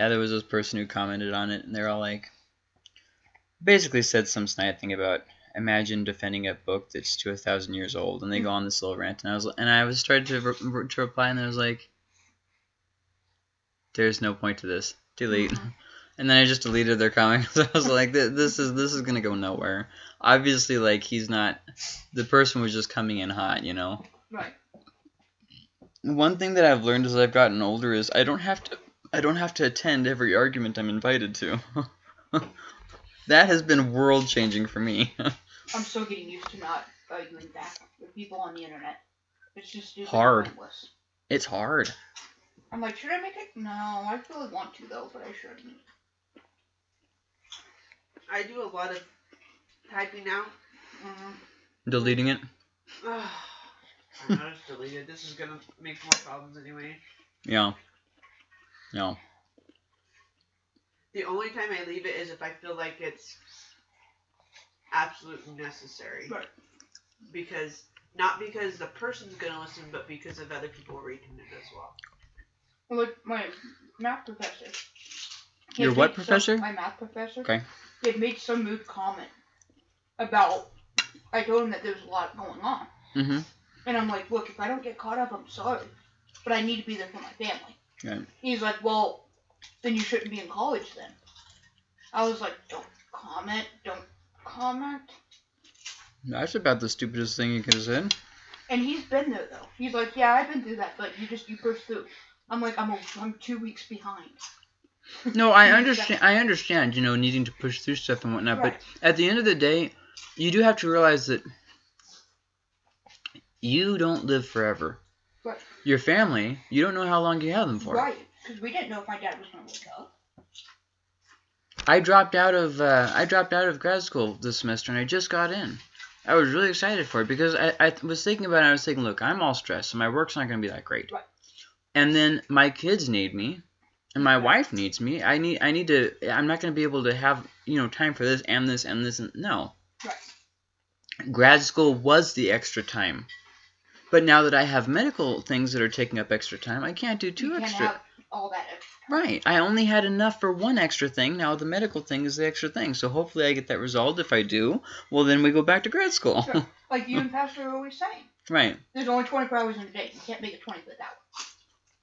Yeah, there was this person who commented on it, and they're all like, basically said some snide thing about imagine defending a book that's to a thousand years old, and they go on this little rant, and I was and I was started to re- to reply, and I was like, there's no point to this. Delete. Mhm. And then I just deleted their comments. I was like, this is this is gonna go nowhere. Obviously, like he's not. The person was just coming in hot, you know. Right. One thing that I've learned as I've gotten older is I don't have to I don't have to attend every argument I'm invited to. that has been world changing for me. I'm still getting used to not arguing back with people on the internet. It's just stupid Hard. pointless. it's hard. I'm like, should I make it? No, I really want to though, but I shouldn't. I do a lot of typing now. Mm, Deleting it. I'm not just deleted. This is gonna make more problems anyway. Yeah. No. The only time I leave it is if I feel like it's absolutely necessary. Right. Because not because the person's gonna listen, but because of other people reading it as well. Well, like my math professor. he Your what made some- professor? my math professor. Okay. He had made some mood comment about. I told him that there was a lot going on, Mm-hmm. and I'm like, look, if I don't get caught up, I'm sorry, but I need to be there for my family. Right. He's like, well, then you shouldn't be in college then. I was like, don't comment, don't comment. That's about the stupidest thing you could have said. And he's been there though. He's like, yeah, I've been through that, but you just you push through. I'm like, I'm a, I'm two weeks behind. No, I understand. I understand. You know, needing to push through stuff and whatnot. Right. But at the end of the day, you do have to realize that you don't live forever. Right. Your family, you don't know how long you have them for. Right, because we didn't know if my dad was gonna wake up. I dropped out of uh, I dropped out of grad school this semester, and I just got in. I was really excited for it because I, I was thinking about it. I was thinking, look, I'm all stressed, so my work's not going to be that great. Right. And then my kids need me, and my wife needs me. I need I need to. I'm not going to be able to have you know time for this and this and this and no. Right. Grad school was the extra time. But now that I have medical things that are taking up extra time, I can't do two you can't extra. have all that extra. Right. I only had enough for one extra thing. Now the medical thing is the extra thing. So hopefully I get that resolved. If I do, well then we go back to grad school. Sure. Like you and Pastor are always saying. right. There's only 24 hours in a day. You can't make it 20 without.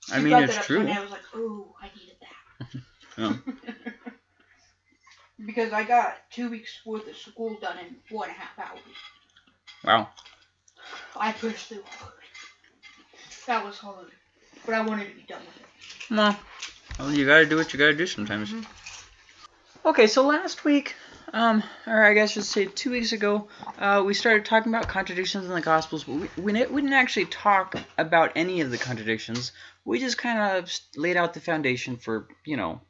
I mean it's that true. I was like, oh, I needed that. Yeah. Oh. because I got two weeks worth of school done in four and a half hours. Wow. I pushed through hard. That was hard. But I wanted to be done with it. No. well you gotta do what you gotta do sometimes. Mhm. Okay, so last week, um, or I guess just say two weeks ago, uh, we started talking about contradictions in the Gospels, but we, we, we didn't actually talk about any of the contradictions. We just kind of laid out the foundation for, you know,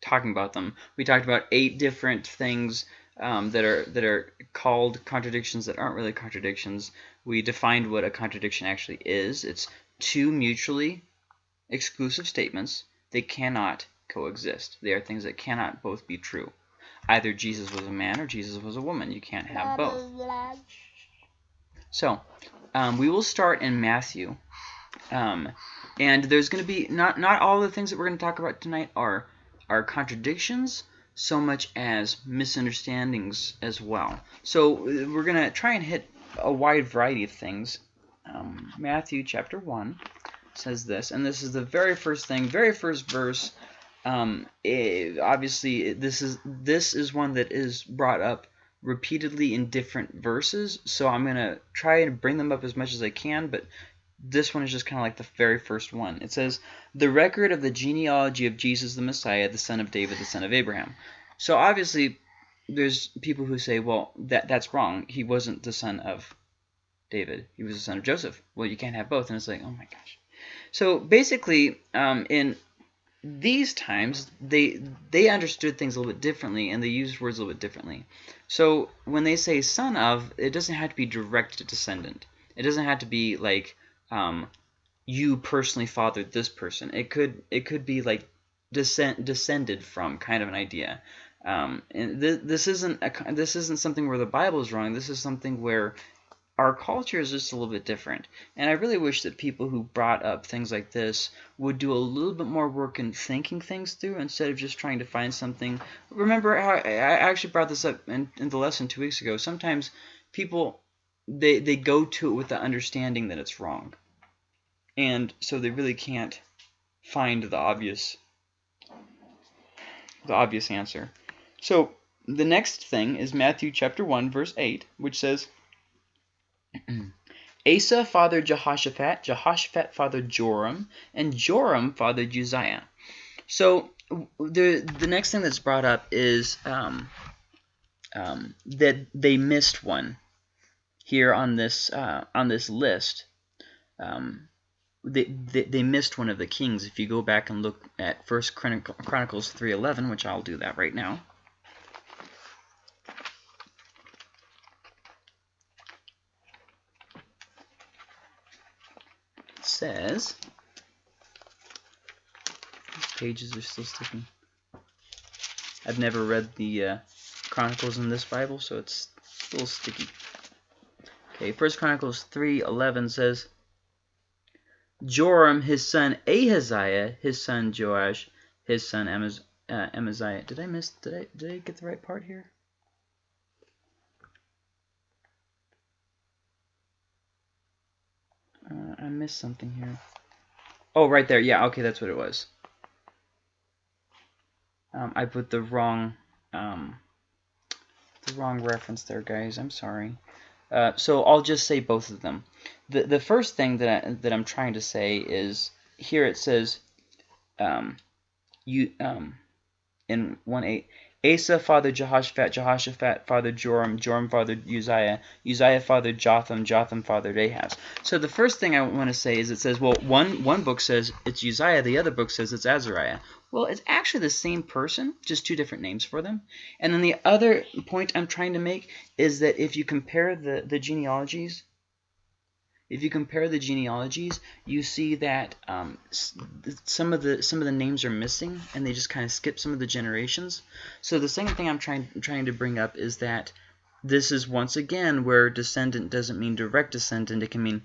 talking about them. We talked about eight different things um, that are that are called contradictions that aren't really contradictions. We defined what a contradiction actually is. It's two mutually exclusive statements. They cannot coexist. They are things that cannot both be true. Either Jesus was a man or Jesus was a woman. You can't have both. So, um, we will start in Matthew. Um, and there's going to be not not all the things that we're going to talk about tonight are are contradictions so much as misunderstandings as well. So uh, we're going to try and hit a wide variety of things. Um, Matthew chapter 1 says this, and this is the very first thing, very first verse. Um, eh, obviously, this is this is one that is brought up repeatedly in different verses, so I'm gonna try and bring them up as much as I can. But this one is just kind of like the very first one. It says, "The record of the genealogy of Jesus the Messiah, the son of David, the son of Abraham." So obviously, there's people who say, "Well, that that's wrong. He wasn't the son of David. He was the son of Joseph." Well, you can't have both, and it's like, oh my gosh. So basically, um, in these times they they understood things a little bit differently and they used words a little bit differently. So when they say son of, it doesn't have to be direct descendant. It doesn't have to be like um, you personally fathered this person. It could it could be like descent descended from kind of an idea. Um, and th- this isn't a, this isn't something where the Bible is wrong. This is something where our culture is just a little bit different. And I really wish that people who brought up things like this would do a little bit more work in thinking things through instead of just trying to find something. Remember how I actually brought this up in, in the lesson two weeks ago. Sometimes people they they go to it with the understanding that it's wrong, and so they really can't find the obvious the obvious answer. So the next thing is Matthew chapter 1 verse 8, which says Asa fathered Jehoshaphat, Jehoshaphat fathered Joram, and Joram fathered Uzziah. So the the next thing that's brought up is um, um, that they missed one here on this uh, on this list. Um, they, they, they missed one of the kings. If you go back and look at First Chronicles 3:11, which I'll do that right now. says, these pages are still sticking. I've never read the uh, Chronicles in this Bible, so it's a little sticky. Okay, First Chronicles 3:11 says, Joram, his son Ahaziah, his son Joash, his son uh, Amaziah. Did I miss? Did I did I get the right part here? Uh, I missed something here. Oh, right there. Yeah, okay, that's what it was. Um, I put the wrong, um, the wrong reference there, guys. I'm sorry. Uh, so I'll just say both of them. The the first thing that I, that I'm trying to say is here it says, um, you um, in one eight Asa father Jehoshaphat, Jehoshaphat father Joram, Joram father Uzziah, Uzziah father Jotham, Jotham father Ahaz. So the first thing I want to say is it says, well, one, one book says it's Uzziah, the other book says it's Azariah. Well, it's actually the same person, just two different names for them. And then the other point I'm trying to make is that if you compare the, the genealogies, if you compare the genealogies, you see that um, some of the some of the names are missing, and they just kind of skip some of the generations. So the second thing I'm trying trying to bring up is that this is once again where descendant doesn't mean direct descendant. It can mean,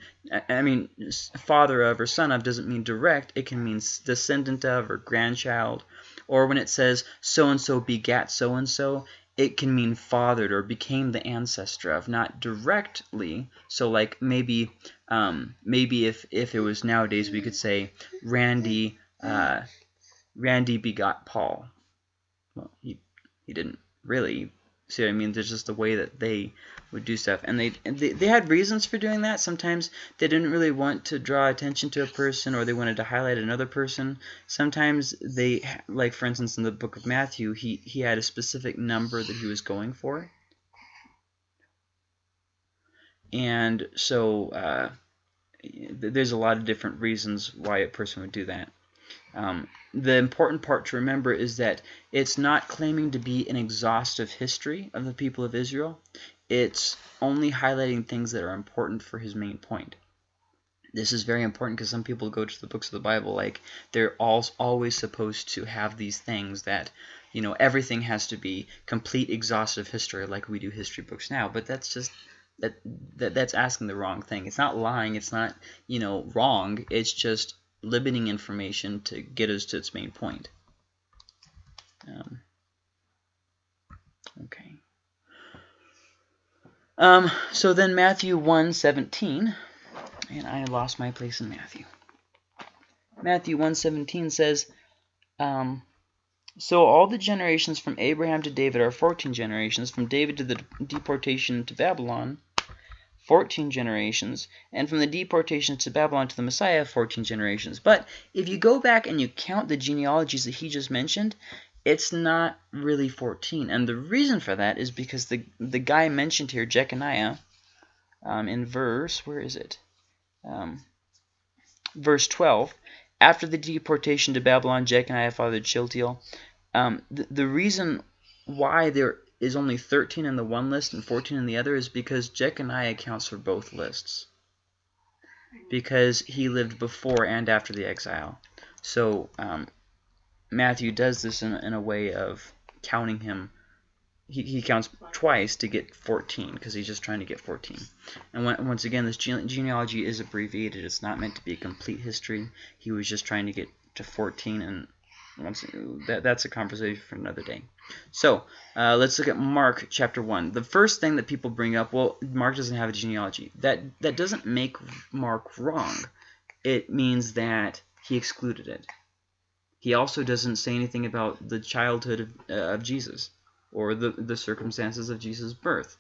I mean, father of or son of doesn't mean direct. It can mean descendant of or grandchild. Or when it says so and so begat so and so, it can mean fathered or became the ancestor of, not directly. So like maybe um, maybe if if it was nowadays we could say Randy uh, Randy begot Paul. Well, he he didn't really. See what I mean? There's just the way that they would do stuff, and they, they they had reasons for doing that. Sometimes they didn't really want to draw attention to a person, or they wanted to highlight another person. Sometimes they, like for instance, in the book of Matthew, he he had a specific number that he was going for, and so uh, there's a lot of different reasons why a person would do that. Um, the important part to remember is that it's not claiming to be an exhaustive history of the people of Israel. It's only highlighting things that are important for his main point. This is very important because some people go to the books of the Bible like they're all always supposed to have these things that you know everything has to be complete exhaustive history like we do history books now but that's just that, that that's asking the wrong thing it's not lying it's not you know wrong it's just limiting information to get us to its main point. Um, okay. Um, so then Matthew 1:17, and I lost my place in Matthew. Matthew 1:17 says, um, so all the generations from Abraham to David are 14 generations, from David to the deportation to Babylon 14 generations, and from the deportation to Babylon to the Messiah, 14 generations. But if you go back and you count the genealogies that he just mentioned, it's not really 14. And the reason for that is because the, the guy mentioned here, Jeconiah, um, in verse, where is it? Um, verse 12, after the deportation to Babylon, Jeconiah fathered Shealtiel. Um, the, the reason why there is only 13 in the one list and 14 in the other is because Jeconiah accounts for both lists. Because he lived before and after the exile. So um, Matthew does this in, in a way of counting him he, he counts twice to get 14 because he's just trying to get 14. And when, once again, this gene genealogy is abbreviated. It's not meant to be a complete history. He was just trying to get to 14, and once that, that's a conversation for another day. So uh, let's look at Mark chapter 1. The first thing that people bring up, well, Mark doesn't have a genealogy. That, that doesn't make Mark wrong. It means that he excluded it. He also doesn't say anything about the childhood of, uh, of Jesus or the, the circumstances of Jesus' birth.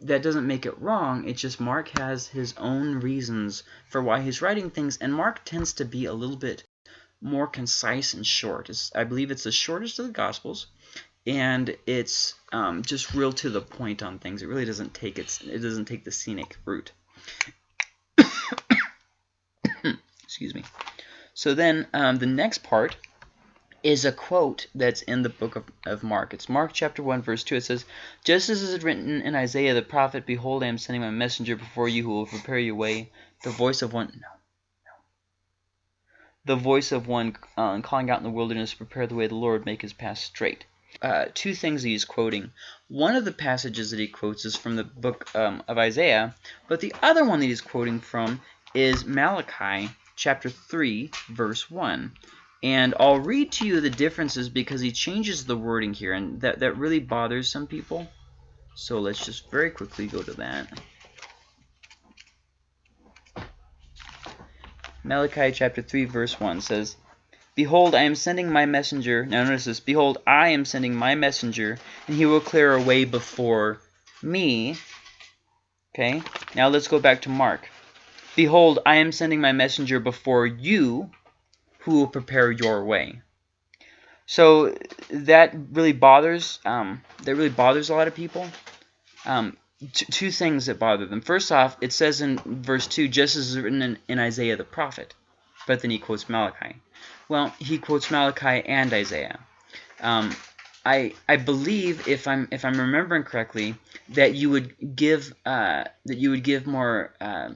That doesn't make it wrong, it's just Mark has his own reasons for why he's writing things, and Mark tends to be a little bit more concise and short. It's, I believe it's the shortest of the Gospels, and it's um, just real to the point on things. It really doesn't take its, it doesn't take the scenic route. Excuse me. So then um, the next part is a quote that's in the book of, of Mark. It's Mark chapter 1, verse 2. It says, Just as is written in Isaiah the prophet, Behold, I am sending my messenger before you who will prepare your way. The voice of one... No. The voice of one uh, calling out in the wilderness, Prepare the way of the Lord, make his path straight. Uh, two things he's quoting. One of the passages that he quotes is from the book um, of Isaiah, but the other one that he's quoting from is Malachi chapter 3, verse 1. And I'll read to you the differences because he changes the wording here, and that, that really bothers some people. So let's just very quickly go to that. Malachi chapter 3 verse 1 says, Behold, I am sending my messenger. Now notice this. Behold, I am sending my messenger, and he will clear a way before me. Okay, now let's go back to Mark. Behold, I am sending my messenger before you, who will prepare your way. So that really bothers um, that really bothers a lot of people. Um, two things that bother them. First off, it says in verse 2, just as written in, in Isaiah the prophet. But then he quotes Malachi. Well, he quotes Malachi and Isaiah. Um, I I believe if I'm if I'm remembering correctly that you would give uh, that you would give more uh,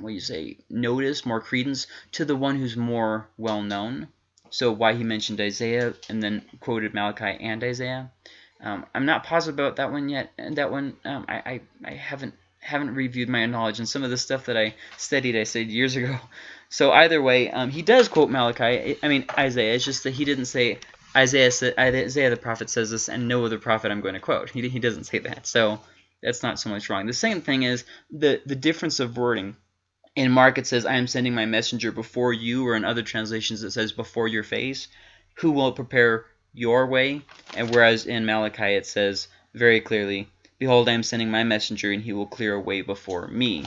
what do you say, notice, more credence to the one who's more well known. So why he mentioned Isaiah and then quoted Malachi and Isaiah. Um, I'm not positive about that one yet. And that one, um, I, I, I haven't haven't reviewed my knowledge and some of the stuff that I studied, I studied years ago. So either way, um, he does quote Malachi. I mean Isaiah. It's just that he didn't say Isaiah. Isaiah the prophet says this, and no other prophet I'm going to quote. He he doesn't say that. So that's not so much wrong. The same thing is the the difference of wording in Mark it says, I am sending my messenger before you, or in other translations it says before your face, who will prepare your way. And whereas in Malachi it says very clearly, Behold, I am sending my messenger, and he will clear a way before me.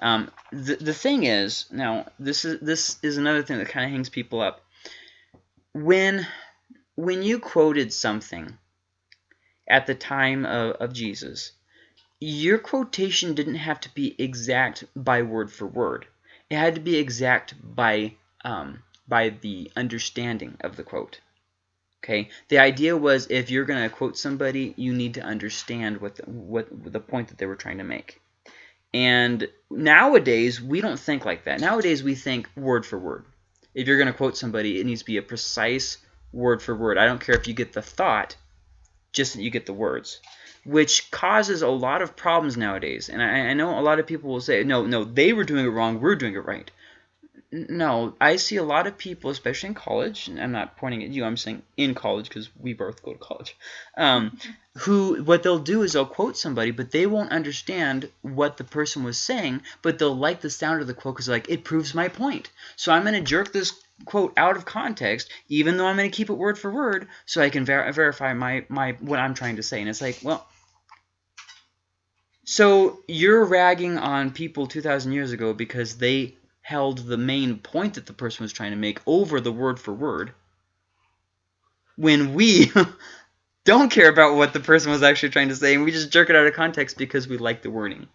Um, the, the thing is, now, this is, this is another thing that kind of hangs people up. When, when you quoted something at the time of, of Jesus, your quotation didn't have to be exact by word for word. It had to be exact by um, by the understanding of the quote. Okay, the idea was if you're going to quote somebody, you need to understand what the, what the point that they were trying to make. And nowadays, we don't think like that. Nowadays, we think word for word. If you're going to quote somebody, it needs to be a precise word for word. I don't care if you get the thought, just that you get the words which causes a lot of problems nowadays. And I, I, know a lot of people will say, no, no, they were doing it wrong, we're doing it right. No, I see a lot of people, especially in college, and I'm not pointing at you, I'm saying in college because we both go to college, um, who, what they'll do is they'll quote somebody, but they won't understand what the person was saying, but they'll like the sound of the quote because like, it proves my point. So I'm going to jerk this quote out of context, even though I'm going to keep it word for word, so I can ver verify my, my what I'm trying to say. And it's like, well, so you're ragging on people 2,000 years ago because they held the main point that the person was trying to make over the word for word when we don't care about what the person was actually trying to say and we just jerk it out of context because we like the wording.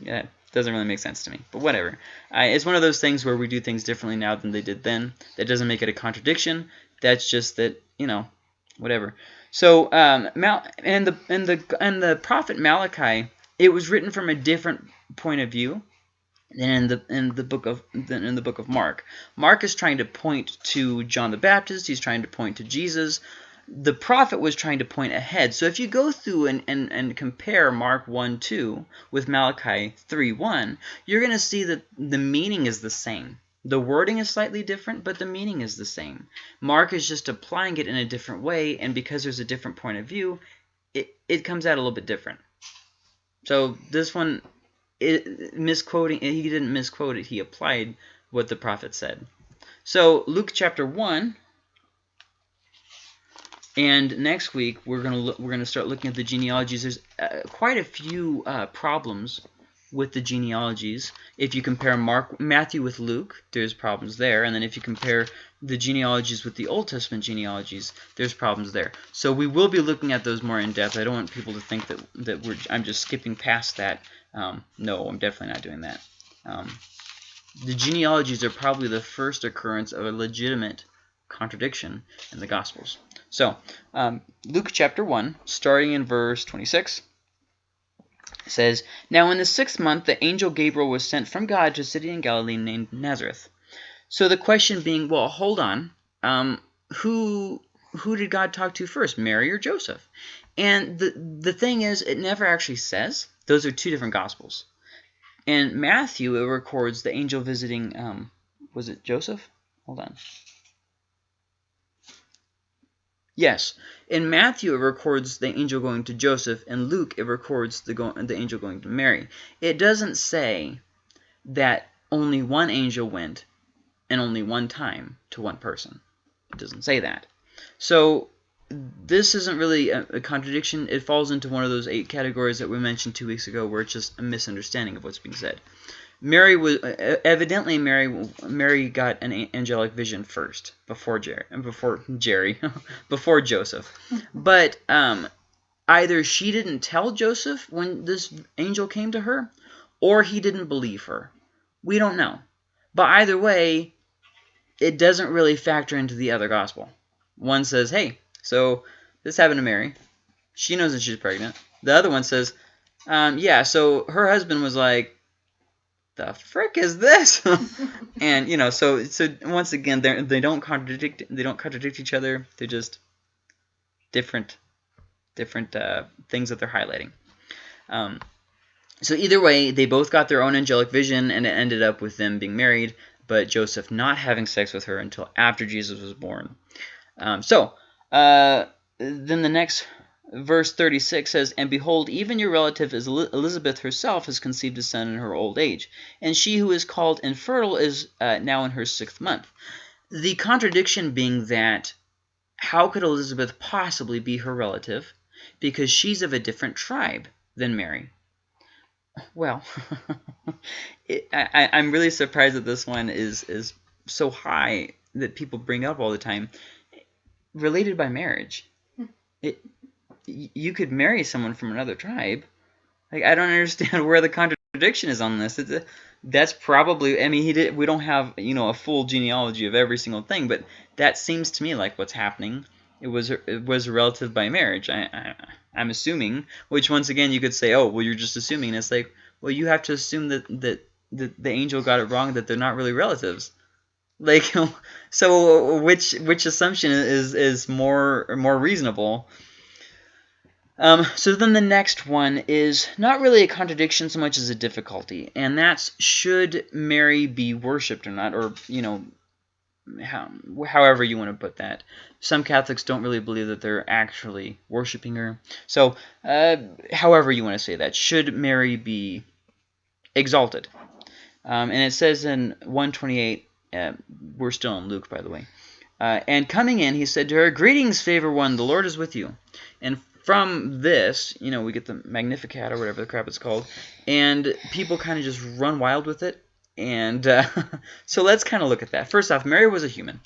Yeah, doesn't really make sense to me, but whatever. it's one of those things where we do things differently now than they did then. That doesn't make it a contradiction. That's just that, you know, whatever. So, um, Mal and the and the and the prophet Malachi, it was written from a different point of view than in the in the book of than in the book of Mark. Mark is trying to point to John the Baptist. He's trying to point to Jesus. The prophet was trying to point ahead. So if you go through and, and, and compare Mark 1 2 with Malachi 3 1, you're going to see that the meaning is the same. The wording is slightly different, but the meaning is the same. Mark is just applying it in a different way, and because there's a different point of view, it, it comes out a little bit different. So this one, it, misquoting, he didn't misquote it, he applied what the prophet said. So Luke chapter 1, and next week we're gonna look, we're gonna start looking at the genealogies. There's uh, quite a few uh, problems with the genealogies. If you compare Mark Matthew with Luke, there's problems there, and then if you compare the genealogies with the Old Testament genealogies, there's problems there. So we will be looking at those more in depth. I don't want people to think that that we're I'm just skipping past that. Um, no, I'm definitely not doing that. Um, the genealogies are probably the first occurrence of a legitimate contradiction in the Gospels. So, um, Luke chapter 1, starting in verse 26, says, Now in the sixth month the angel Gabriel was sent from God to a city in Galilee named Nazareth. So the question being, well, hold on, um, who who did God talk to first, Mary or Joseph? And the the thing is, it never actually says. Those are two different Gospels. In Matthew, it records the angel visiting, um, was it Joseph? Hold on. Yes. In Matthew, it records the angel going to Joseph. In Luke, it records the, go the angel going to Mary. It doesn't say that only one angel went and only one time to one person. It doesn't say that. So this isn't really a, a, contradiction. It falls into one of those eight categories that we mentioned two weeks ago where it's just a misunderstanding of what's being said. Mary was evidently Mary Mary got an angelic vision first before Jerry before Jerry before Joseph, but um, either she didn't tell Joseph when this angel came to her, or he didn't believe her. We don't know, but either way, it doesn't really factor into the other gospel. One says, "Hey, so this happened to Mary. She knows that she's pregnant." The other one says, um, "Yeah, so her husband was like." The frick is this? and you know, so so once again, they they don't contradict they don't contradict each other. They're just different different uh, things that they're highlighting. Um, so either way, they both got their own angelic vision, and it ended up with them being married, but Joseph not having sex with her until after Jesus was born. Um, so uh, then the next verse 36 says, And behold, even your relative Elizabeth herself has conceived a son in her old age, and she who is called infertile is uh, now in her sixth month. The contradiction being that how could Elizabeth possibly be her relative? Because she's of a different tribe than Mary. Well, it, I, I'm really surprised that this one is, is so high that people bring up all the time. Related by marriage. Hmm. It, you could marry someone from another tribe. Like I don't understand where the contradiction is on this. A, that's probably I mean he did we don't have you know a full genealogy of every single thing, but that seems to me like what's happening. It was it was a relative by marriage. I, I I'm assuming, which once again you could say, oh well you're just assuming. And it's like well you have to assume that that the angel got it wrong that they're not really relatives. Like so which which assumption is is more more reasonable? Um, so then the next one is not really a contradiction so much as a difficulty, and that's should Mary be worshipped or not, or, you know, how, however you want to put that. Some Catholics don't really believe that they're actually worshiping her. So, uh, however you want to say that, should Mary be exalted? Um, and it says in 128, uh, we're still in Luke, by the way. Uh, and coming in, he said to her, Greetings, favor one, the Lord is with you. And from this, you know, we get the Magnificat or whatever the crap it's called, and people kind of just run wild with it. And uh, so let's kind of look at that. First off, Mary was a human.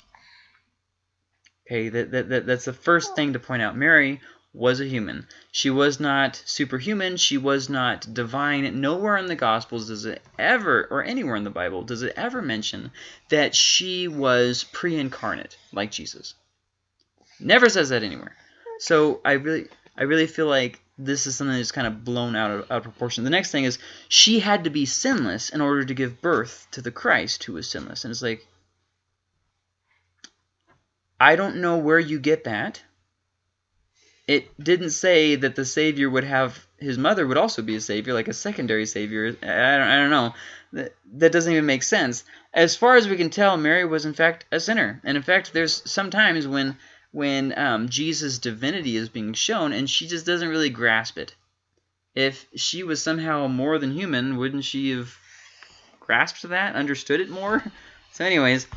Okay, that, that, that, that's the first thing to point out. Mary was a human. She was not superhuman. She was not divine. Nowhere in the Gospels does it ever, or anywhere in the Bible, does it ever mention that she was pre-incarnate like Jesus. Never says that anywhere. So I really, I really feel like this is something that's kind of blown out of, out of proportion. The next thing is she had to be sinless in order to give birth to the Christ who was sinless. And it's like, I don't know where you get that. it didn't say that the savior would have his mother would also be a savior, like a secondary savior. I don't, I don't know. That, that doesn't even make sense. As far as we can tell, Mary was in fact a sinner. And in fact, there's sometimes when when um, Jesus' divinity is being shown and she just doesn't really grasp it. If she was somehow more than human, wouldn't she have grasped that, understood it more? So anyways,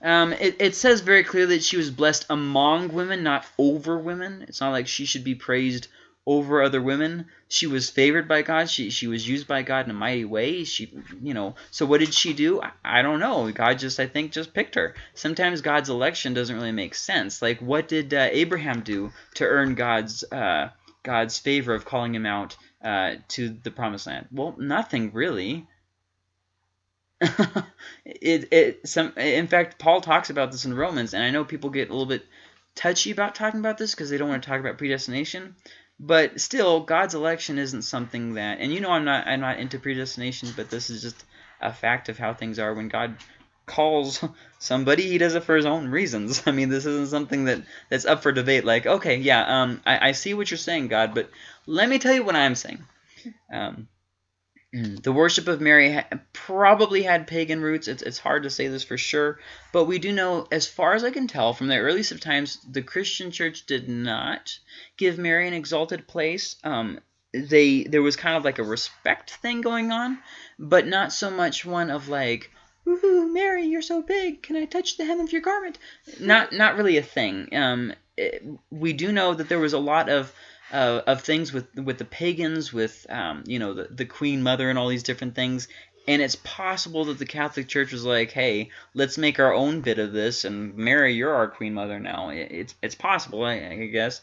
um, it, it says very clearly that she was blessed among women, not over women. It's not like she should be praised over other women. She was favored by God. She she was used by God in a mighty way. She you know. So what did she do? I, I don't know. God just I think just picked her. Sometimes God's election doesn't really make sense. Like what did uh, Abraham do to earn God's uh, God's favor of calling him out uh, to the promised land? Well, nothing really. it it some in fact Paul talks about this in Romans, and I know people get a little bit touchy about talking about this because they don't want to talk about predestination. But still, God's election isn't something that, and you know, I'm not, I'm not into predestination, but this is just a fact of how things are. When God calls somebody, He does it for His own reasons. I mean, this isn't something that that's up for debate. Like, okay, yeah, um, I, I see what you're saying, God, but let me tell you what I'm saying. Um, Mm. The worship of Mary ha probably had pagan roots. It's, it's hard to say this for sure, but we do know, as far as I can tell, from the earliest of times, the Christian church did not give Mary an exalted place. Um, they There was kind of like a respect thing going on, but not so much one of like, Woohoo, Mary, you're so big. Can I touch the hem of your garment? Not, not really a thing. Um, it, we do know that there was a lot of uh, of things with with the pagans, with um, you know the, the Queen Mother and all these different things. And it's possible that the Catholic Church was like, "Hey, let's make our own bit of this, and Mary, you're our Queen Mother now." It's it's possible, I, I guess.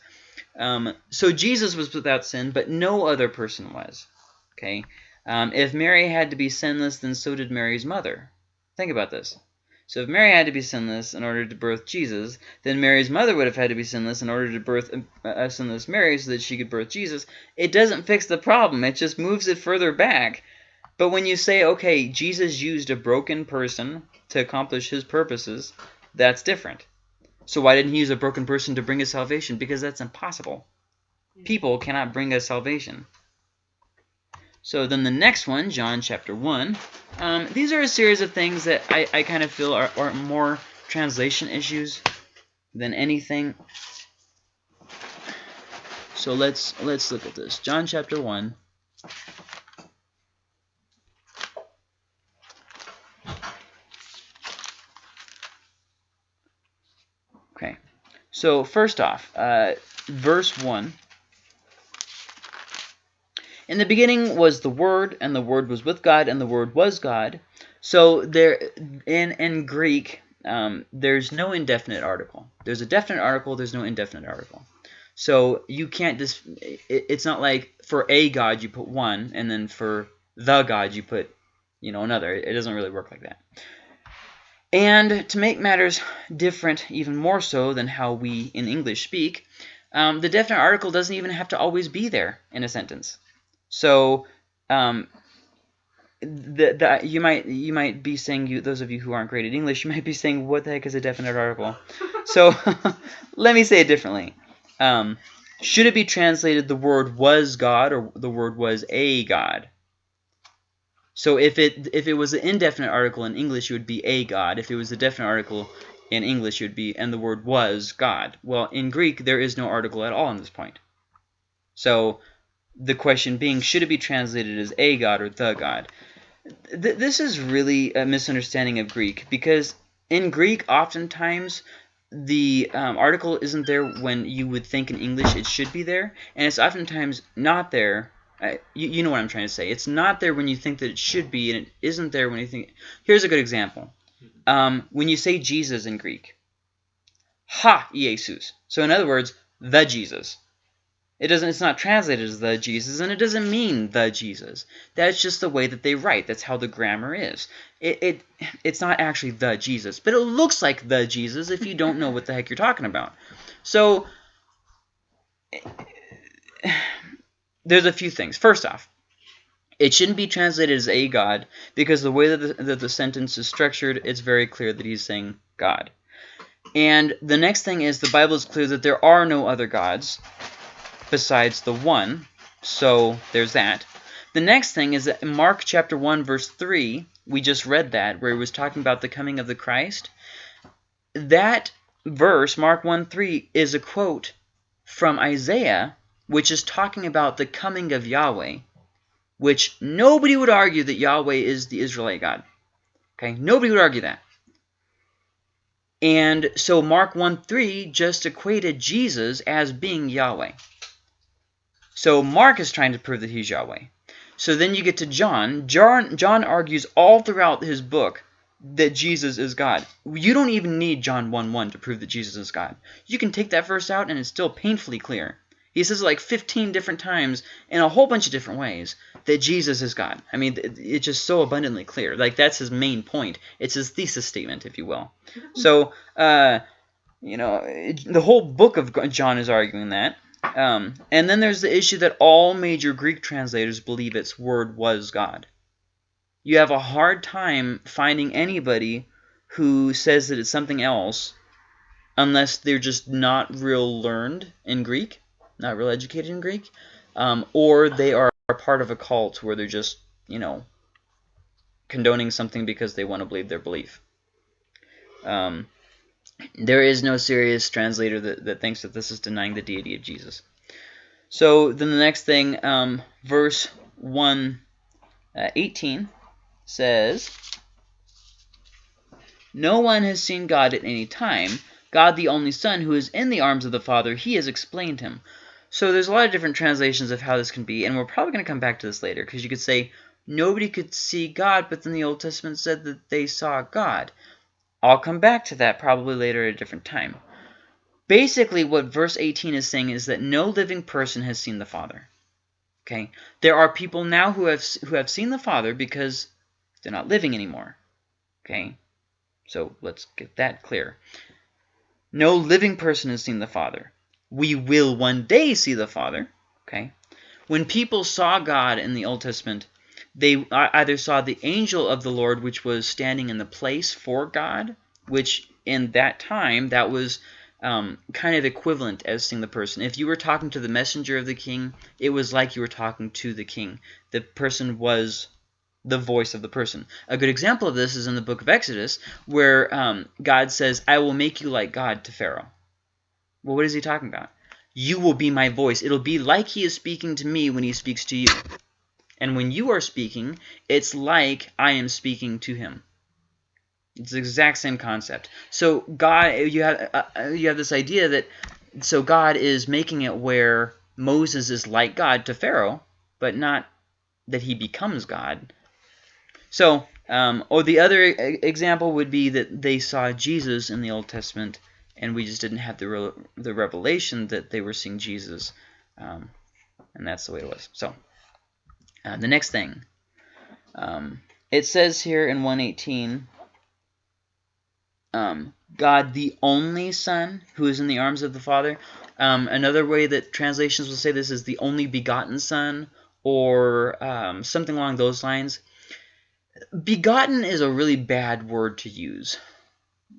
Um, so Jesus was without sin, but no other person was. Okay, um, if Mary had to be sinless, then so did Mary's mother. Think about this. So if Mary had to be sinless in order to birth Jesus, then Mary's mother would have had to be sinless in order to birth a sinless Mary so that she could birth Jesus. It doesn't fix the problem. It just moves it further back. But when you say, okay, Jesus used a broken person to accomplish his purposes, that's different. So why didn't he use a broken person to bring us salvation? Because that's impossible. People cannot bring us salvation. So then the next one, John chapter 1, um, these are a series of things that I, I kind of feel are, are more translation issues than anything. So let's let's look at this. John chapter 1. Okay. So first off, uh, verse 1 in the beginning was the Word, and the Word was with God, and the Word was God. So there, in in Greek, um, there's no indefinite article. There's a definite article. There's no indefinite article. So you can't just. It, it's not like for a God you put one, and then for the God you put, you know, another. It doesn't really work like that. And to make matters different, even more so than how we in English speak, um, the definite article doesn't even have to always be there in a sentence. So um, the, the, you might you might be saying you those of you who aren't great at English you might be saying what the heck is a definite article? So let me say it differently. Um, should it be translated the word was God or the word was a God? So if it if it was an indefinite article in English it would be a God. If it was a definite article in English it would be and the word was God. Well in Greek there is no article at all in this point. So the question being, should it be translated as a god or the god? Th this is really a misunderstanding of Greek because in Greek, oftentimes the um, article isn't there when you would think in English it should be there, and it's oftentimes not there. Uh, you, you know what I'm trying to say. It's not there when you think that it should be, and it isn't there when you think. Here's a good example. Um, when you say Jesus in Greek, ha, Jesus. So in other words, the Jesus. It doesn't it's not translated as the Jesus and it doesn't mean the Jesus. That's just the way that they write. That's how the grammar is. It, it it's not actually the Jesus, but it looks like the Jesus if you don't know what the heck you're talking about. So there's a few things. First off, it shouldn't be translated as a God because the way that the, that the sentence is structured, it's very clear that he's saying God. And the next thing is the Bible is clear that there are no other gods besides the one. So there's that. The next thing is that in Mark chapter 1 verse 3, we just read that where he was talking about the coming of the Christ. That verse, Mark 1 3, is a quote from Isaiah, which is talking about the coming of Yahweh, which nobody would argue that Yahweh is the Israelite God. Okay, nobody would argue that. And so Mark 1 3 just equated Jesus as being Yahweh. So Mark is trying to prove that he's Yahweh. So then you get to John. John, John argues all throughout his book that Jesus is God. You don't even need John 1 1 to prove that Jesus is God. You can take that verse out and it's still painfully clear. He says like 15 different times in a whole bunch of different ways that Jesus is God. I mean, it's just so abundantly clear. Like, that's his main point. It's his thesis statement, if you will. So, uh, you know, the whole book of John is arguing that. Um, and then there's the issue that all major Greek translators believe its word was God. You have a hard time finding anybody who says that it's something else unless they're just not real learned in Greek not real educated in Greek, um, or they are part of a cult where they're just, you know, condoning something because they want to believe their belief. Um, there is no serious translator that, that thinks that this is denying the deity of Jesus. So then the next thing, um, verse 1, uh, 18 says, No one has seen God at any time. God the only Son, who is in the arms of the Father, he has explained him. So there's a lot of different translations of how this can be, and we're probably going to come back to this later, because you could say, nobody could see God, but then the Old Testament said that they saw God. I'll come back to that probably later at a different time. Basically, what verse 18 is saying is that no living person has seen the Father. Okay, There are people now who have, who have seen the Father because they're not living anymore. Okay, So let's get that clear. No living person has seen the Father we will one day see the Father. Okay, When people saw God in the Old Testament, they either saw the angel of the Lord, which was standing in the place for God, which in that time, that was um, kind of equivalent as seeing the person. If you were talking to the messenger of the king, it was like you were talking to the king. The person was the voice of the person. A good example of this is in the book of Exodus, where um, God says, I will make you like God to Pharaoh. Well, what is he talking about? You will be my voice. It'll be like he is speaking to me when he speaks to you. And when you are speaking, it's like I am speaking to him. It's the exact same concept. So God, you have uh, uh, you have this idea that so God is making it where Moses is like God to Pharaoh, but not that he becomes God. So, um, or the other example would be that they saw Jesus in the Old Testament and we just didn't have the re the revelation that they were seeing Jesus, um, and that's the way it was. So uh, the next thing, um, it says here in 118, um, God the only Son who is in the arms of the Father. Um, another way that translations will say this is the only begotten Son or um, something along those lines. Begotten is a really bad word to use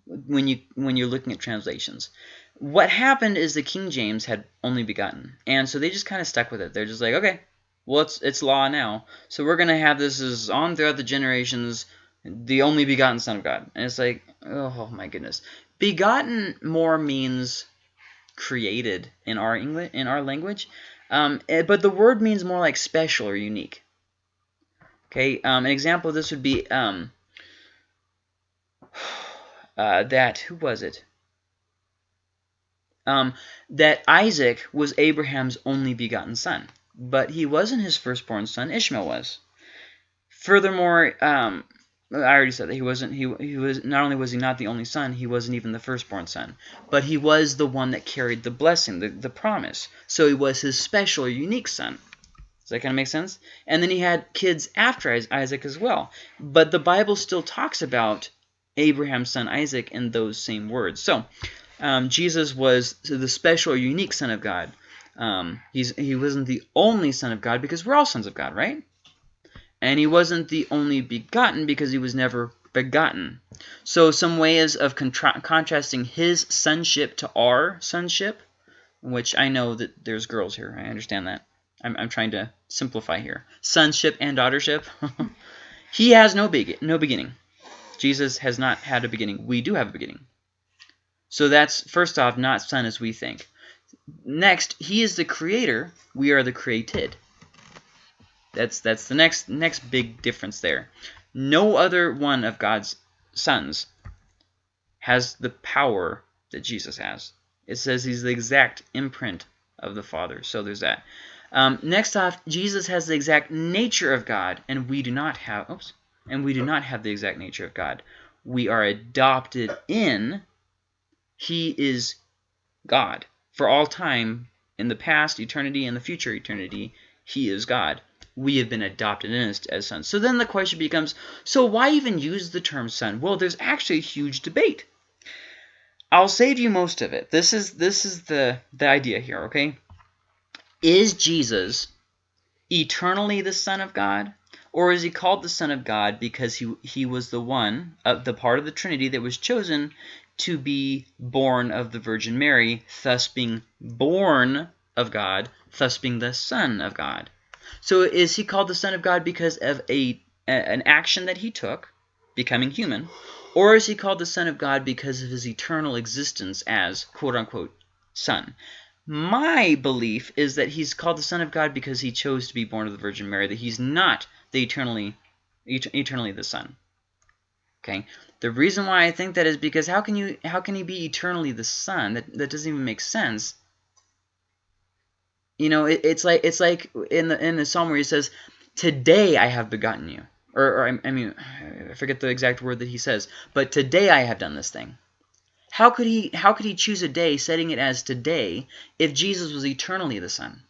when you when you're looking at translations. What happened is the King James had only begotten, and so they just kind of stuck with it. They're just like, okay, well it's it's law now, so we're gonna have this as on throughout the generations, the only begotten Son of God, and it's like, oh my goodness, begotten more means created in our English in our language, um, eh, but the word means more like special or unique. Okay, um, an example of this would be um, uh, that, who was it? Um, that Isaac was Abraham's only begotten son, but he wasn't his firstborn son, Ishmael was. Furthermore, um, I already said that he wasn't. He he was not only was he not the only son, he wasn't even the firstborn son, but he was the one that carried the blessing, the the promise. So he was his special, unique son. Does that kind of make sense? And then he had kids after Isaac as well. But the Bible still talks about Abraham's son Isaac in those same words. So um, Jesus was the special unique son of God. Um, he's, he wasn't the only son of God because we're all sons of God, right? And he wasn't the only begotten because he was never begotten. So some ways of contra contrasting his sonship to our sonship which I know that there's girls here. I understand that. I'm, I'm trying to simplify here. Sonship and daughtership. he has no big no beginning. Jesus has not had a beginning. We do have a beginning. So that's first off not son as we think. Next, he is the creator. We are the created. That's that's the next next big difference there. No other one of God's sons has the power that Jesus has. It says he's the exact imprint of the Father. So there's that. Um, next off, Jesus has the exact nature of God, and we do not have. Oops, and we do not have the exact nature of God. We are adopted in. He is God for all time, in the past eternity and the future eternity. He is God we have been adopted in as, as sons. So then the question becomes, so why even use the term son? Well, there's actually a huge debate. I'll save you most of it. This is this is the the idea here, okay? Is Jesus eternally the son of God? Or is he called the son of God because he he was the one, uh, the part of the Trinity that was chosen to be born of the Virgin Mary, thus being born of God, thus being the son of God. So is he called the Son of God because of a, a an action that he took, becoming human, or is he called the Son of God because of his eternal existence as quote-unquote Son? My belief is that he's called the Son of God because he chose to be born of the Virgin Mary, that he's not the eternally, eternally the Son. Okay, the reason why I think that is because how can you how can he be eternally the Son? That that doesn't even make sense you know, it, it's like it's like in the in the psalm where he says, "Today I have begotten you," or, or I, I mean, I forget the exact word that he says, but today I have done this thing. How could he how could he choose a day setting it as today if Jesus was eternally the Son?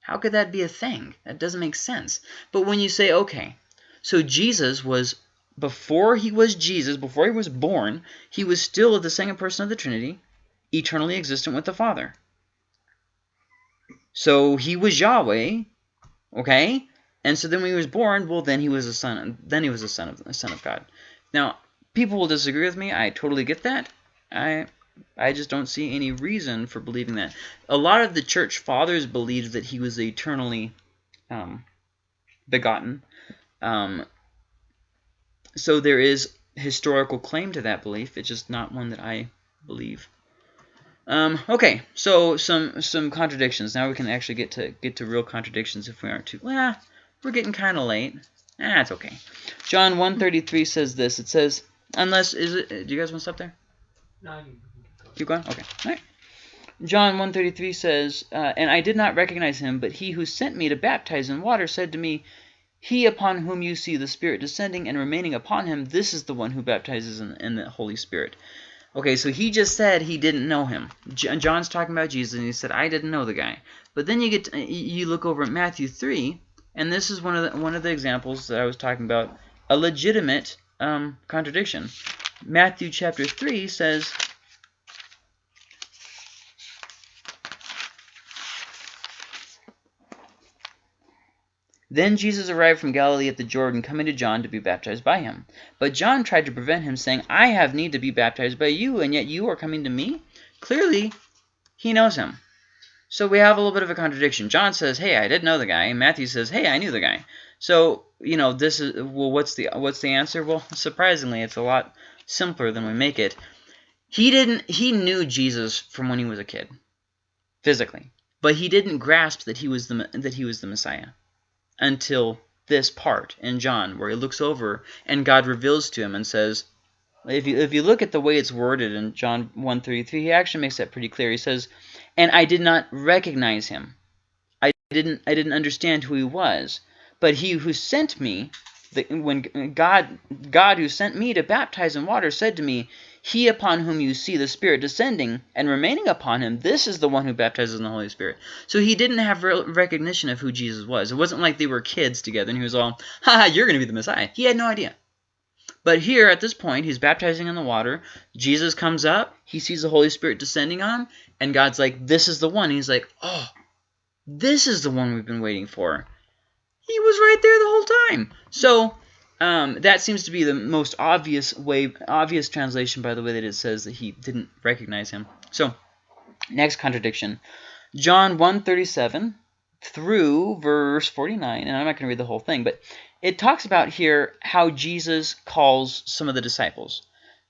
How could that be a thing? That doesn't make sense. But when you say, okay, so Jesus was before he was Jesus, before he was born, he was still the second person of the Trinity, eternally existent with the Father. So he was Yahweh, okay? And so then when he was born, well, then he was a son. Then he was a son of a son of God. Now, people will disagree with me. I totally get that. I I just don't see any reason for believing that. A lot of the church fathers believed that he was eternally um, begotten. Um, so there is historical claim to that belief. It's just not one that I believe. Um, okay, so some some contradictions. Now we can actually get to get to real contradictions if we aren't too. Well, we're getting kind of late. That's ah, okay. John 133 says this. It says, unless is it? Do you guys want to stop there? No, you keep going. Okay. All right. John 133 says, uh, And I did not recognize him, but he who sent me to baptize in water said to me, He upon whom you see the Spirit descending and remaining upon him, this is the one who baptizes in, in the Holy Spirit. Okay, so he just said he didn't know him. John's talking about Jesus, and he said, I didn't know the guy. But then you get to, you look over at Matthew 3, and this is one of the, one of the examples that I was talking about, a legitimate um, contradiction. Matthew chapter 3 says, Then Jesus arrived from Galilee at the Jordan, coming to John to be baptized by him. But John tried to prevent him, saying, I have need to be baptized by you, and yet you are coming to me? Clearly, he knows him. So we have a little bit of a contradiction. John says, hey, I didn't know the guy. And Matthew says, hey, I knew the guy. So, you know, this is, well, what's the, what's the answer? Well, surprisingly, it's a lot simpler than we make it. He didn't, he knew Jesus from when he was a kid, physically. But he didn't grasp that he was the, that he was the Messiah until this part in John where he looks over and God reveals to him and says, if you, if you look at the way it's worded in John 1.33, he actually makes that pretty clear. He says, and I did not recognize him. I didn't, I didn't understand who he was. But he who sent me, the, when God, God who sent me to baptize in water said to me, he upon whom you see the Spirit descending and remaining upon him, this is the one who baptizes in the Holy Spirit. So he didn't have recognition of who Jesus was. It wasn't like they were kids together and he was all, ha, you're going to be the Messiah. He had no idea. But here, at this point, he's baptizing in the water. Jesus comes up. He sees the Holy Spirit descending on him. And God's like, this is the one. He's like, oh, this is the one we've been waiting for. He was right there the whole time. So um, that seems to be the most obvious way, obvious translation by the way that it says that he didn't recognize him. So, Next contradiction. John 137 through verse 49, and I'm not going to read the whole thing, but it talks about here how Jesus calls some of the disciples.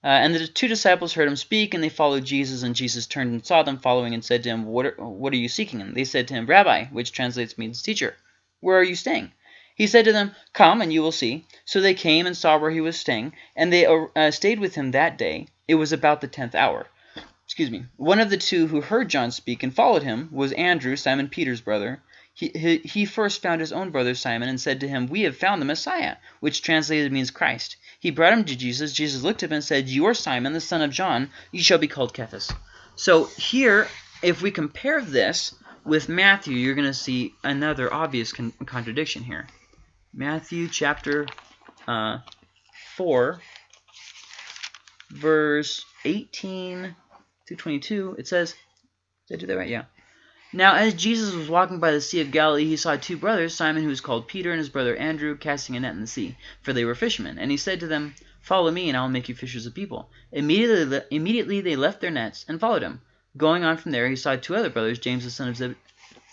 Uh, and the two disciples heard him speak, and they followed Jesus. And Jesus turned and saw them following, and said to him, "What are, what are you seeking?" And they said to him, "Rabbi," which translates means teacher. "Where are you staying?" He said to them, "Come, and you will see." So they came and saw where he was staying, and they uh, stayed with him that day. It was about the tenth hour. Excuse me. One of the two who heard John speak and followed him was Andrew, Simon Peter's brother. He, he, he first found his own brother Simon and said to him, We have found the Messiah, which translated means Christ. He brought him to Jesus. Jesus looked at him and said, You are Simon, the son of John. You shall be called Cephas. So here, if we compare this with Matthew, you're going to see another obvious con contradiction here. Matthew chapter uh, 4, verse 18 through 22, it says, did I do that right? Yeah. Now, as Jesus was walking by the Sea of Galilee, he saw two brothers, Simon, who was called Peter, and his brother Andrew, casting a net in the sea, for they were fishermen. And he said to them, Follow me, and I will make you fishers of people. Immediately, immediately they left their nets and followed him. Going on from there, he saw two other brothers, James the son of Zebedee.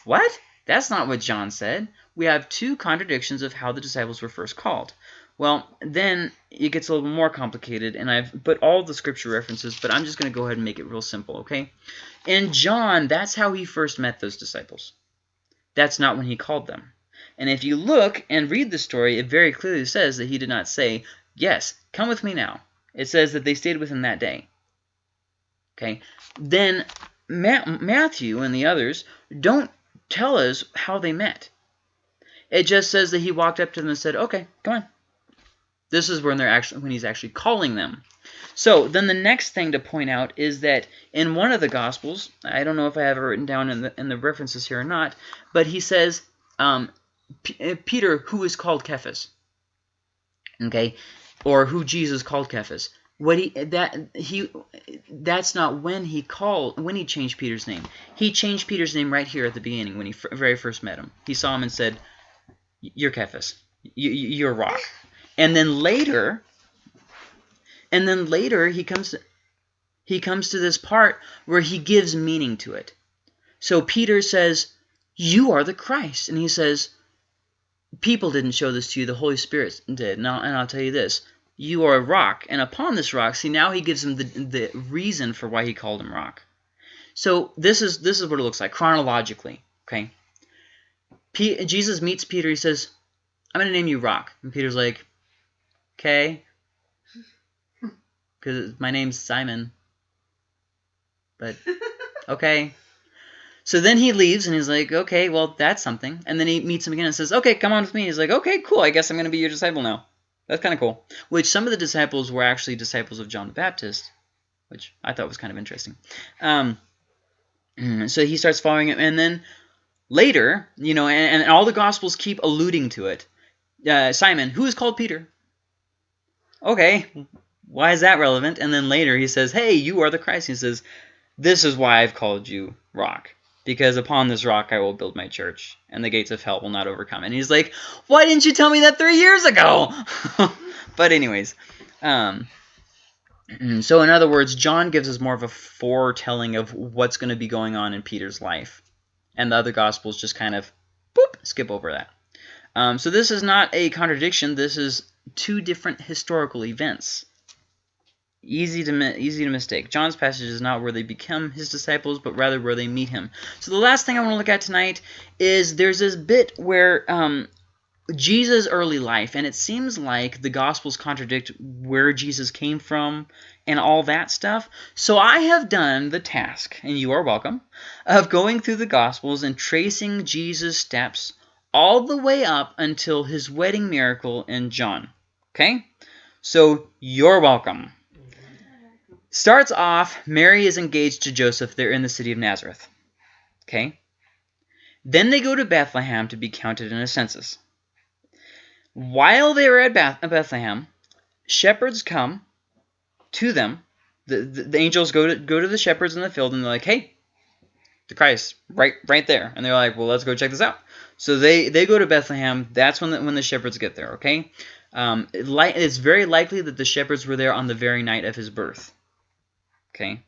What? That's not what John said. We have two contradictions of how the disciples were first called. Well, then it gets a little more complicated, and I've put all the scripture references, but I'm just going to go ahead and make it real simple, okay? In John, that's how he first met those disciples. That's not when he called them. And if you look and read the story, it very clearly says that he did not say, yes, come with me now. It says that they stayed with him that day. Okay, then Ma Matthew and the others don't tell us how they met. It just says that he walked up to them and said, okay, come on. This is when they're actually when he's actually calling them. So then the next thing to point out is that in one of the Gospels, I don't know if I have it written down in the, in the references here or not, but he says, um, uh, Peter, who is called Cephas, okay, or who Jesus called Cephas. What he that he that's not when he called when he changed Peter's name. He changed Peter's name right here at the beginning when he very first met him. He saw him and said, "You're Cephas. You, you're rock." And then later, and then later he comes he comes to this part where he gives meaning to it. So Peter says, "You are the Christ," and he says, "People didn't show this to you; the Holy Spirit did." I'll, and I'll tell you this: you are a rock, and upon this rock, see now he gives him the the reason for why he called him rock. So this is this is what it looks like chronologically. Okay. P Jesus meets Peter. He says, "I'm going to name you Rock," and Peter's like, "Okay." because my name's Simon. But okay. So then he leaves and he's like, okay, well, that's something. And then he meets him again and says, okay, come on with me. He's like, okay, cool. I guess I'm going to be your disciple now. That's kind of cool. Which some of the disciples were actually disciples of John the Baptist, which I thought was kind of interesting. Um, so he starts following him. And then later, you know, and, and all the Gospels keep alluding to it. Uh, Simon, who is called Peter. Okay, why is that relevant? And then later he says, hey, you are the Christ. He says, this is why I've called you rock. Because upon this rock I will build my church, and the gates of hell will not overcome. And he's like, why didn't you tell me that three years ago? but anyways, um, so in other words, John gives us more of a foretelling of what's going to be going on in Peter's life. And the other Gospels just kind of, boop, skip over that. Um, so this is not a contradiction. This is two different historical events. Easy to easy to mistake. John's passage is not where they become his disciples, but rather where they meet him. So the last thing I want to look at tonight is there's this bit where um, Jesus' early life, and it seems like the Gospels contradict where Jesus came from and all that stuff. So I have done the task, and you are welcome, of going through the Gospels and tracing Jesus' steps all the way up until his wedding miracle in John. Okay? So you're welcome. Starts off, Mary is engaged to Joseph. They're in the city of Nazareth. Okay? Then they go to Bethlehem to be counted in a census. While they were at Beth Bethlehem, shepherds come to them. The, the, the, angels go to go to the shepherds in the field and they're like, "Hey, the Christ, right right there." And they're like, "Well, let's go check this out." So they they go to Bethlehem. That's when the, when the shepherds get there. Okay, um, it it's very likely that the shepherds were there on the very night of his birth. Okay.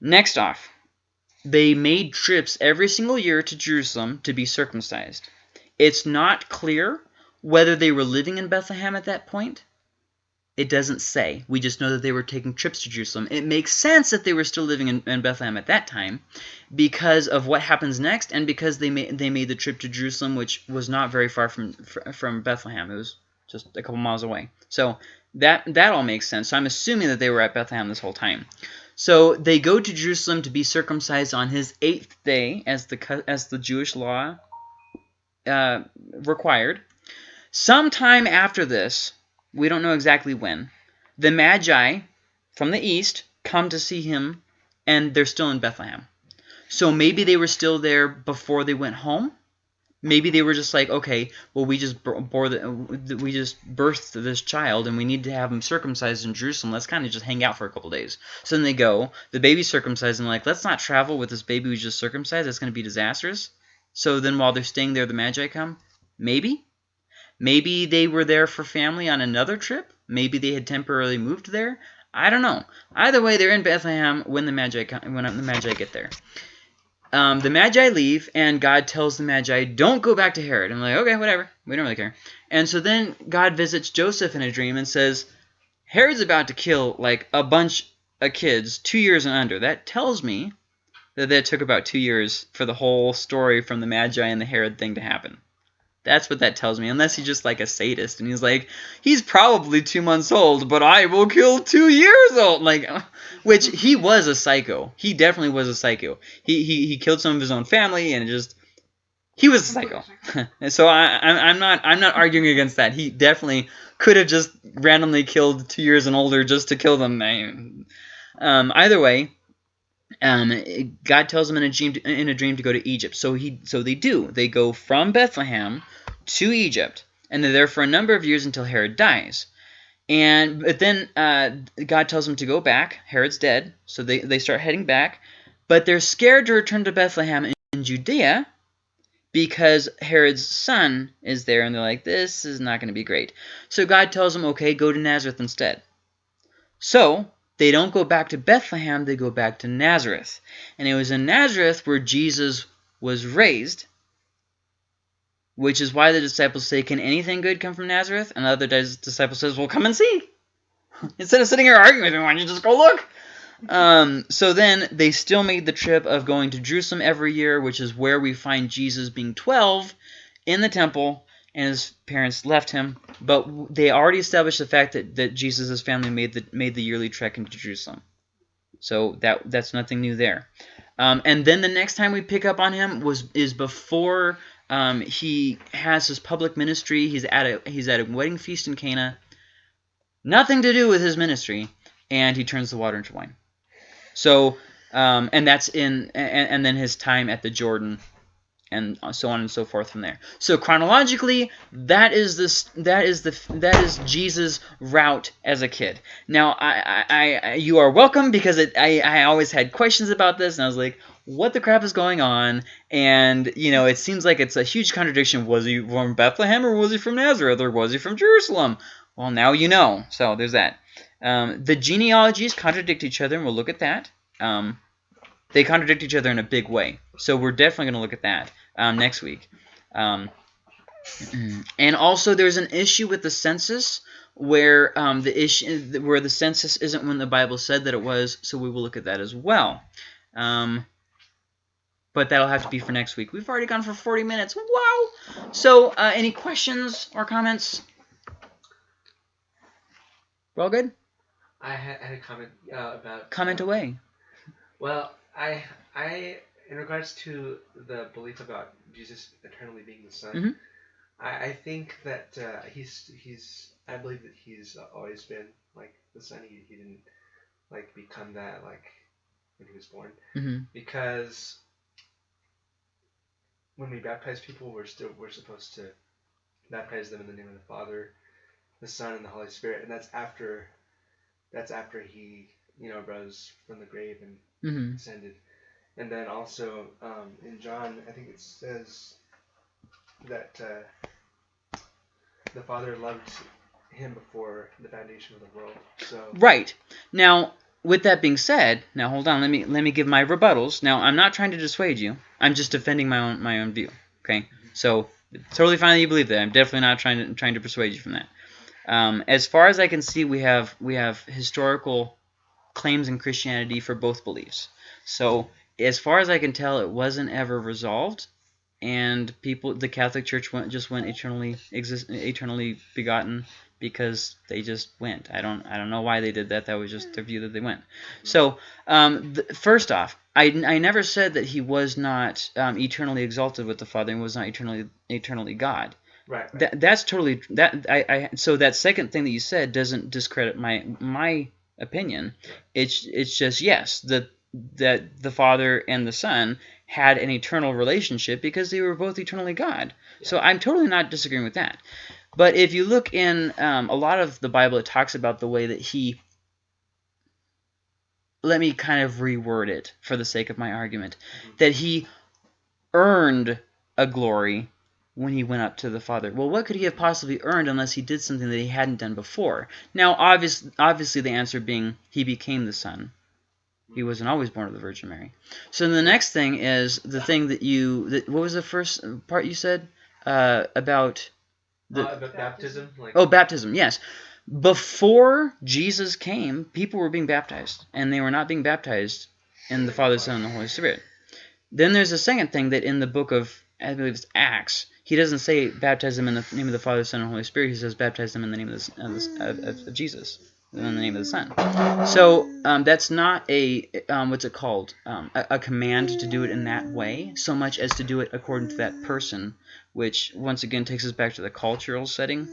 Next off, they made trips every single year to Jerusalem to be circumcised. It's not clear whether they were living in Bethlehem at that point. It doesn't say. We just know that they were taking trips to Jerusalem. It makes sense that they were still living in, in Bethlehem at that time because of what happens next and because they made, they made the trip to Jerusalem, which was not very far from, from Bethlehem. It was just a couple miles away. So that, that all makes sense. So I'm assuming that they were at Bethlehem this whole time. So they go to Jerusalem to be circumcised on his eighth day, as the as the Jewish law uh, required. Sometime after this, we don't know exactly when, the Magi from the east come to see him, and they're still in Bethlehem. So maybe they were still there before they went home. Maybe they were just like, okay, well, we just bore the, we just birthed this child, and we need to have him circumcised in Jerusalem. Let's kind of just hang out for a couple days. So then they go, the baby's circumcised, and like, let's not travel with this baby who's just circumcised. That's going to be disastrous. So then while they're staying there, the Magi come. Maybe. Maybe they were there for family on another trip. Maybe they had temporarily moved there. I don't know. Either way, they're in Bethlehem when the Magi when the Magi get there. Um, the Magi leave, and God tells the Magi, don't go back to Herod. I'm like, okay, whatever. We don't really care. And so then God visits Joseph in a dream and says, Herod's about to kill, like, a bunch of kids, two years and under. That tells me that that took about two years for the whole story from the Magi and the Herod thing to happen. That's what that tells me, unless he's just like a sadist and he's like, he's probably two months old, but I will kill two years old. Like, which he was a psycho. He definitely was a psycho. He he, he killed some of his own family and just he was a psycho. so I I'm not I'm not arguing against that. He definitely could have just randomly killed two years and older just to kill them. Um, either way, um, God tells them in a dream to, in a dream to go to Egypt. So he so they do. They go from Bethlehem to Egypt, and they're there for a number of years until Herod dies. And but then uh, God tells them to go back. Herod's dead, so they they start heading back, but they're scared to return to Bethlehem in, in Judea because Herod's son is there, and they're like, this is not going to be great. So God tells them, okay, go to Nazareth instead. So they don't go back to Bethlehem, they go back to Nazareth. And it was in Nazareth where Jesus was raised, which is why the disciples say, Can anything good come from Nazareth? And the other disciple says, Well, come and see. Instead of sitting here arguing with me, why don't you just go look? Um, so then they still made the trip of going to Jerusalem every year, which is where we find Jesus being 12 in the temple and his parents left him. But they already established the fact that, that Jesus' family made the made the yearly trek into Jerusalem. So that that's nothing new there. Um, and then the next time we pick up on him was is before um, he has his public ministry. He's at a he's at a wedding feast in Cana. Nothing to do with his ministry, and he turns the water into wine. So um, and that's in and, and then his time at the Jordan and so on and so forth from there. So chronologically, that is this that is the that is Jesus' route as a kid. Now, I, I, I you are welcome because it, I I always had questions about this, and I was like, what the crap is going on? And you know, it seems like it's a huge contradiction. Was he from Bethlehem or was he from Nazareth or was he from Jerusalem? Well, now you know. So there's that. Um, the genealogies contradict each other, and we'll look at that. Um, they contradict each other in a big way. So we're definitely going to look at that um, next week. Um, and also, there's an issue with the census where um, the issue where the census isn't when the Bible said that it was. So we will look at that as well. Um, but that'll have to be for next week. We've already gone for 40 minutes. Wow! So, uh, any questions or comments? We're all good? I had, had a comment uh, about... Comment uh, away. Well, I, I, in regards to the belief about Jesus eternally being the Son, Mhm. I, I think that uh, he's, he's, I believe that he's always been, like, the Son. He, he didn't, like, become that, like, when he was born. hmm because when we baptize people, we're still we're supposed to baptize them in the name of the Father, the Son, and the Holy Spirit, and that's after that's after he you know rose from the grave and hmm ascended, and then also um, in John, I think it says that uh, the Father loved him before the foundation of the world. So Right. Now, with that being said, now hold on. Let me let me give my rebuttals. Now I'm not trying to dissuade you. I'm just defending my own my own view. Okay, so totally fine that you believe that. I'm definitely not trying to trying to persuade you from that. Um, as far as I can see, we have we have historical claims in Christianity for both beliefs. So as far as I can tell, it wasn't ever resolved, and people the Catholic Church went just went eternally exist eternally begotten because they just went. I don't I don't know why they did that. That was just their view that they went. So um, th- first off, I, I never said that he was not um, eternally exalted with the Father and was not eternally eternally God. Right. right. That that's totally that I, I so that second thing that you said doesn't discredit my my opinion. It's it's just yes that that the Father and the Son had an eternal relationship because they were both eternally God. So I'm totally not disagreeing with that. But if you look in um, a lot of the Bible, it talks about the way that he. Let me kind of reword it for the sake of my argument. That he earned a glory when he went up to the Father. Well, what could he have possibly earned unless he did something that he hadn't done before? Now, obvious, obviously, the answer being he became the Son. He wasn't always born of the Virgin Mary. So the next thing is the thing that you. That, what was the first part you said uh, about the uh, but baptism, like Oh, baptism, yes. Before Jesus came, people were being baptized, and they were not being baptized in the Father, Son, and the Holy Spirit. Then there's a second thing that in the book of, I believe it's Acts, he doesn't say baptize them in the name of the Father, Son, and Holy Spirit. He says baptize them in the name of, the, of, the, of, of, of Jesus, in the name of the Son. So um, that's not a, um, what's it called, um, a, a command to do it in that way, so much as to do it according to that person, which once again takes us back to the cultural setting.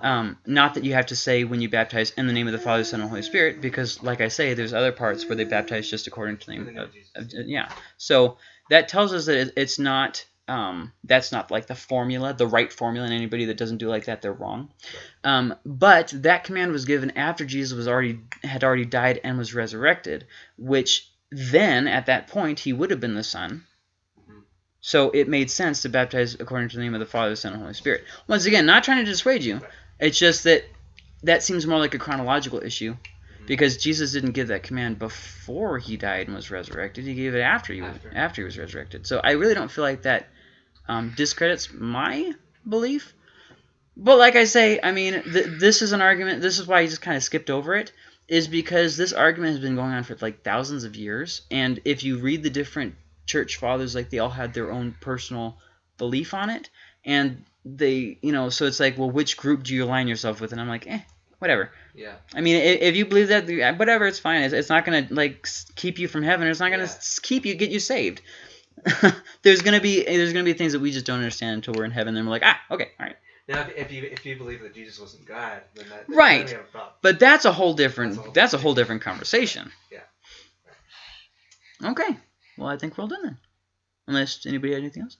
Um, not that you have to say when you baptize in the name of the Father, Son, and Holy Spirit, because, like I say, there's other parts where they baptize just according to the name of, of yeah. So that tells us that it, it's not um, that's not like the formula, the right formula, and anybody that doesn't do like that, they're wrong. Um, but that command was given after Jesus was already had already died and was resurrected, which then at that point he would have been the Son. So it made sense to baptize according to the name of the Father, Son, and Holy Spirit. Once again, not trying to dissuade you. It's just that that seems more like a chronological issue because Jesus didn't give that command before he died and was resurrected. He gave it after he was After. after he was resurrected. So I really don't feel like that um, discredits my belief. But like I say, I mean, th- this is an argument. This is why I just kind of skipped over it. Is because this argument has been going on for like thousands of years, and if you read the different church fathers, like they all had their own personal belief on it, and they, you know, so it's like, well, which group do you align yourself with? And I'm like, eh, whatever. Yeah. I mean, i- if you believe that, whatever, it's fine. It's, it's not gonna like keep you from heaven. It's not gonna Yeah. keep you, get you saved. there's gonna be there's gonna be things that we just don't understand until we're in heaven. Then we're like, ah, okay, all right. Now, if, you if you believe that Jesus wasn't God, then that then Right. we a problem. But that's a whole different That's a whole that's a whole different conversation. Yeah. Okay. Well, I think we're all done then. Unless anybody had anything else.